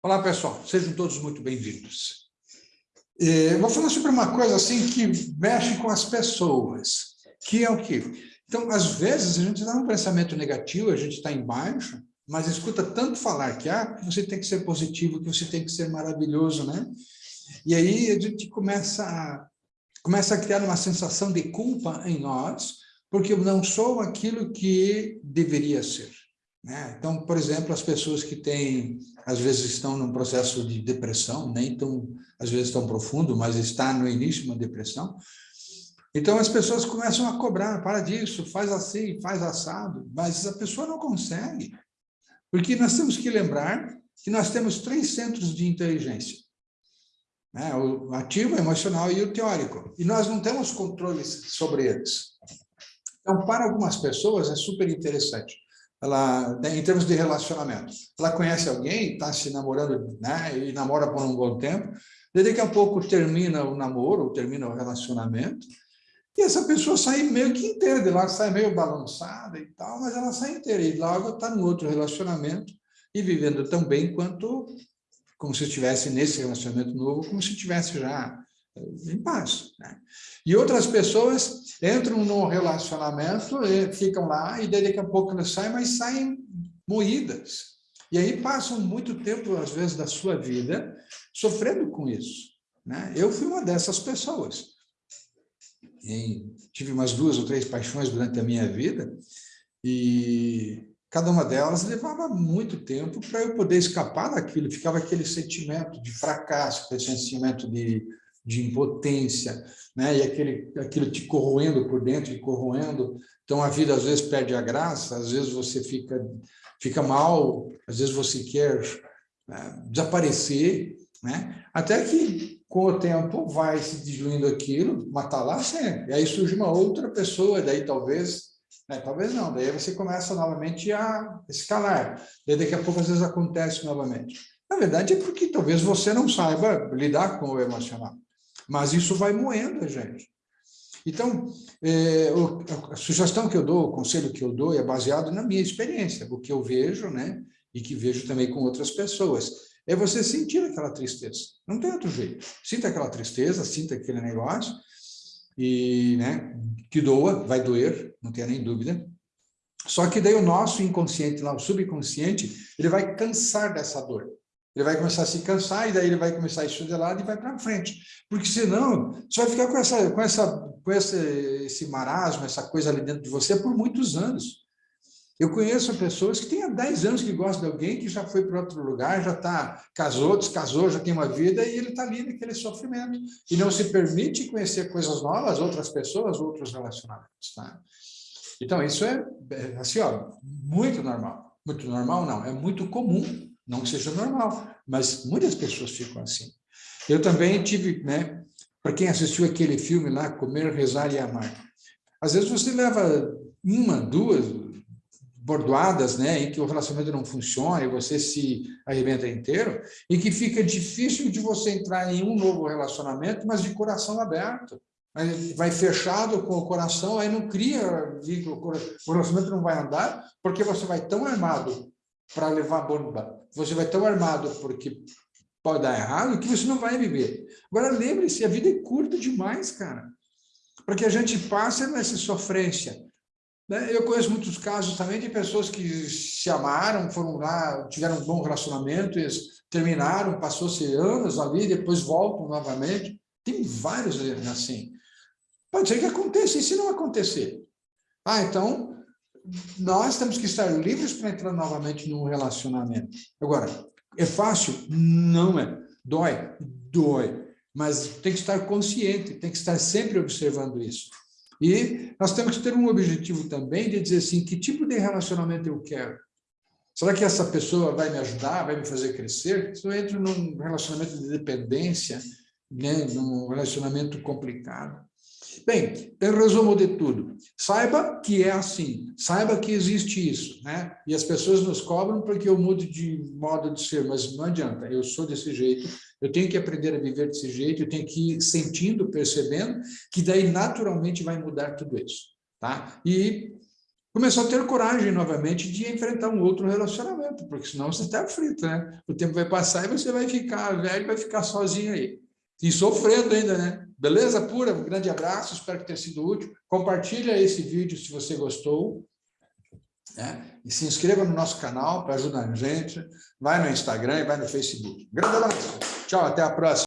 Olá, pessoal. Sejam todos muito bem-vindos. É, vou falar sobre uma coisa assim que mexe com as pessoas, que é o quê? Então, às vezes, a gente dá um pensamento negativo, a gente está embaixo, mas escuta tanto falar que, ah, você tem que ser positivo, que você tem que ser maravilhoso, né? E aí a gente começa a, começa a criar uma sensação de culpa em nós, porque eu não sou aquilo que deveria ser. Né? Então, por exemplo, as pessoas que têm, às vezes estão num processo de depressão, nem tão, às vezes tão profundo, mas está no início uma depressão, então as pessoas começam a cobrar, para disso, faz assim, faz assado, mas a pessoa não consegue, porque nós temos que lembrar que nós temos três centros de inteligência, né? o ativo, o emocional e o teórico, e nós não temos controle sobre eles. Então, para algumas pessoas é super interessante, ela, em termos de relacionamento. Ela conhece alguém, está se namorando, né, e namora por um bom tempo, daí daqui a pouco termina o namoro, ou termina o relacionamento, e essa pessoa sai meio que inteira de lá, sai meio balançada e tal, mas ela sai inteira, e logo está no outro relacionamento, e vivendo tão bem quanto, como se estivesse nesse relacionamento novo, como se estivesse já em paz. Né? E outras pessoas entram no relacionamento, e ficam lá, e daqui a pouco elas saem, mas saem moídas. E aí passam muito tempo, às vezes, da sua vida sofrendo com isso. Né? Eu fui uma dessas pessoas. E tive umas duas ou três paixões durante a minha vida, e cada uma delas levava muito tempo para eu poder escapar daquilo, ficava aquele sentimento de fracasso, aquele sentimento de de impotência, né? e aquele, aquilo te corroendo por dentro, te corroendo. Então, a vida às vezes perde a graça, às vezes você fica, fica mal, às vezes você quer né, desaparecer, né? até que, com o tempo, vai se diluindo aquilo, está lá sempre. E aí surge uma outra pessoa, daí talvez né? Talvez não, daí você começa novamente a escalar. Daí daqui a pouco às vezes acontece novamente. Na verdade é porque talvez você não saiba lidar com o emocional. Mas isso vai moendo a gente. Então, é, a sugestão que eu dou, o conselho que eu dou é baseado na minha experiência, o que eu vejo, né? E que vejo também com outras pessoas. É você sentir aquela tristeza. Não tem outro jeito. Sinta aquela tristeza, sinta aquele negócio, e, né, que doa, vai doer, não tenha nem dúvida. Só que daí o nosso inconsciente, lá, o subconsciente, ele vai cansar dessa dor. Ele vai começar a se cansar e daí ele vai começar a de lado e vai para frente. Porque senão, você vai ficar com, essa, com, essa, com esse, esse marasmo, essa coisa ali dentro de você por muitos anos. Eu conheço pessoas que têm há 10 anos que gostam de alguém que já foi para outro lugar, já está casou, descasou, já tem uma vida e ele está ali naquele sofrimento. E não se permite conhecer coisas novas, outras pessoas, outros relacionamentos. Tá? Então, isso é, é assim, ó, muito normal. Muito normal não, é muito comum não que seja normal, mas muitas pessoas ficam assim. Eu também tive, né, para quem assistiu aquele filme lá, Comer, Rezar e Amar, às vezes você leva uma, duas bordoadas, né, em que o relacionamento não funciona e você se arrebenta inteiro, e que fica difícil de você entrar em um novo relacionamento, mas de coração aberto. Vai fechado com o coração, aí não cria vínculo, o relacionamento não vai andar, porque você vai tão armado para levar bomba. Você vai tão armado porque pode dar errado que você não vai viver. Agora, lembre-se, a vida é curta demais, cara. Para que a gente passe nessa sofrência. Né? Eu conheço muitos casos também de pessoas que se amaram, foram lá, tiveram um bom relacionamento, eles terminaram, passou-se anos ali, depois voltam novamente. Tem vários assim. Pode ser que aconteça, e se não acontecer? Ah, então, nós temos que estar livres para entrar novamente num relacionamento. Agora, é fácil? Não é. Dói? Dói. Mas tem que estar consciente, tem que estar sempre observando isso. E nós temos que ter um objetivo também de dizer assim, que tipo de relacionamento eu quero? Será que essa pessoa vai me ajudar, vai me fazer crescer? Se eu entro num relacionamento de dependência, né, num relacionamento complicado, Bem, em resumo de tudo, saiba que é assim, saiba que existe isso, né? E as pessoas nos cobram porque eu mudo de modo de ser, mas não adianta, eu sou desse jeito, eu tenho que aprender a viver desse jeito, eu tenho que ir sentindo, percebendo, que daí naturalmente vai mudar tudo isso, tá? E começou a ter coragem novamente de enfrentar um outro relacionamento, porque senão você está frito, né? O tempo vai passar e você vai ficar velho, vai ficar sozinho aí. E sofrendo ainda, né? Beleza pura? Um grande abraço, espero que tenha sido útil. Compartilha esse vídeo se você gostou. Né? E se inscreva no nosso canal para ajudar a gente. Vai no Instagram e vai no Facebook. Grande abraço. Tchau, até a próxima.